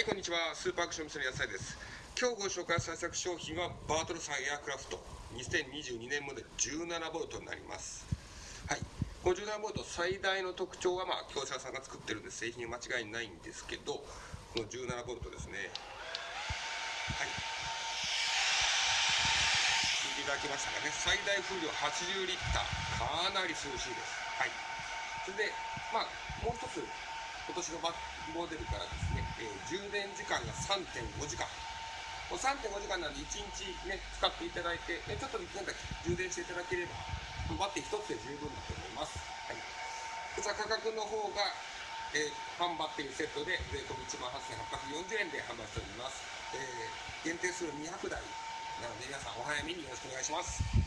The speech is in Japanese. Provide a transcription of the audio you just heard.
はい、こんにちは。スーパーアクション店の野菜です。今日ご紹介する作商品はバートルさんエアクラフト2022年モデル 17V になります。はい。この 17V 最大の特徴は、まあ、業者さんが作ってるんで製品間違いないんですけど、この 17V ですね。はい。聞いていただきましたかね。最大風量80リッター。かなり涼しいです。はい。それで、まあ、もう一つ、今年のバモデルからですね、えー充電時間が3.5時間。もう3.5時間なんで1日ね、使っていただいて、ね、ちょっとなんか充電していただければ、バッテリー1つで十分だと思います。はい。こちら価格の方が、えー、ファンバッテリーセットで税込み18,840円で販売しております。えー限定数200台なので皆さんお早めによろしくお願いします。